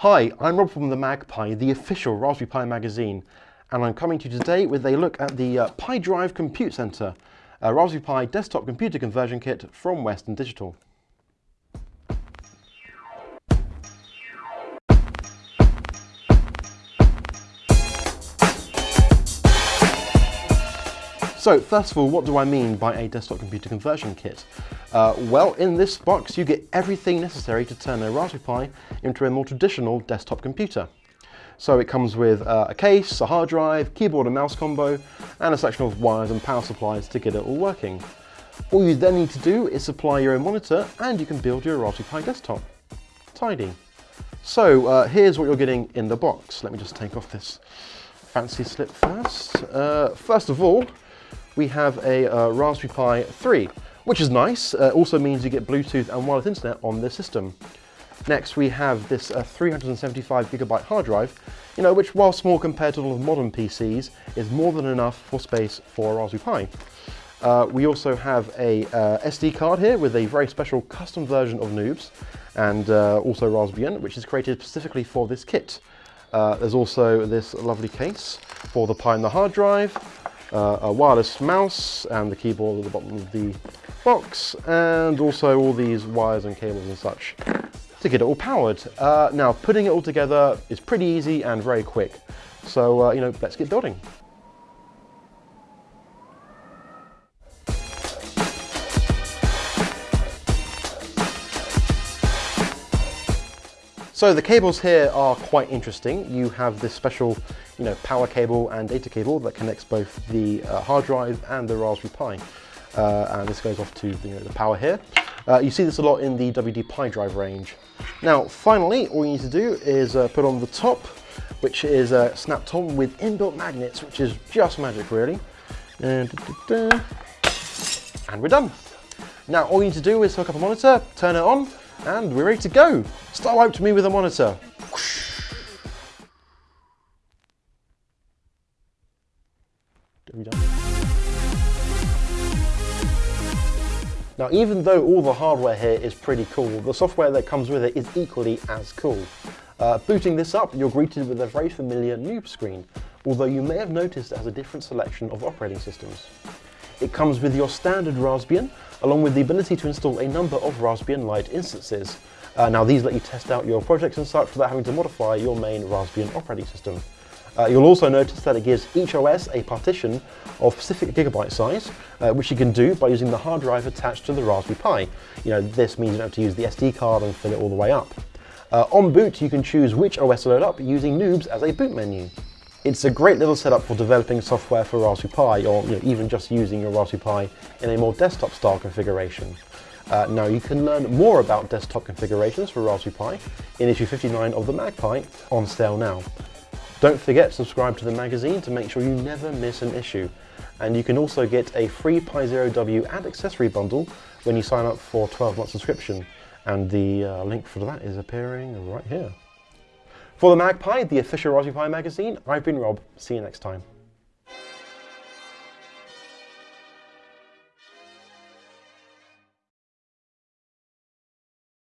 Hi, I'm Rob from the MagPi, the official Raspberry Pi magazine, and I'm coming to you today with a look at the uh, Pi Drive Compute Center, a Raspberry Pi desktop computer conversion kit from Western Digital. So first of all, what do I mean by a desktop computer conversion kit? Uh, well, in this box you get everything necessary to turn a Raspberry Pi into a more traditional desktop computer. So it comes with uh, a case, a hard drive, keyboard and mouse combo, and a section of wires and power supplies to get it all working. All you then need to do is supply your own monitor and you can build your Raspberry Pi desktop. Tidy. So uh, here's what you're getting in the box. Let me just take off this fancy slip first. Uh, first of all, we have a uh, Raspberry Pi 3, which is nice. Uh, also means you get Bluetooth and wireless internet on this system. Next, we have this uh, 375 gigabyte hard drive, you know, which while small compared to a lot of modern PCs, is more than enough for space for a Raspberry Pi. Uh, we also have a uh, SD card here with a very special custom version of Noobs and uh, also Raspbian, which is created specifically for this kit. There's also this lovely case for the Pi and the hard drive, uh, a wireless mouse and the keyboard at the bottom of the box and also all these wires and cables and such to get it all powered. Uh, now putting it all together is pretty easy and very quick. So, uh, you know, let's get building. So the cables here are quite interesting. You have this special you know, power cable and data cable that connects both the uh, hard drive and the Raspberry Pi. Uh, and this goes off to the, you know, the power here. Uh, you see this a lot in the WD Pi drive range. Now, finally, all you need to do is uh, put on the top, which is uh, snapped on with inbuilt magnets, which is just magic, really. And, da, da, da. and we're done. Now, all you need to do is hook up a monitor, turn it on, and we're ready to go. Start to me with a monitor. Now, even though all the hardware here is pretty cool, the software that comes with it is equally as cool. Uh, booting this up, you're greeted with a very familiar noob screen, although you may have noticed it has a different selection of operating systems. It comes with your standard Raspbian, along with the ability to install a number of Raspbian Lite instances. Uh, now these let you test out your projects and such without having to modify your main Raspbian operating system. Uh, you'll also notice that it gives each OS a partition of specific gigabyte size, uh, which you can do by using the hard drive attached to the Raspberry Pi. You know, this means you don't have to use the SD card and fill it all the way up. Uh, on boot, you can choose which OS to load up using Noobs as a boot menu. It's a great little setup for developing software for Raspberry Pi or you know, even just using your Raspberry Pi in a more desktop style configuration. Uh, now you can learn more about desktop configurations for Raspberry Pi in issue 59 of the MagPi on sale now. Don't forget to subscribe to the magazine to make sure you never miss an issue. And you can also get a free Pi Zero W and accessory bundle when you sign up for a 12 month subscription. And the uh, link for that is appearing right here. For the MagPi, the official Raspberry Pi magazine, I've been Rob. See you next time.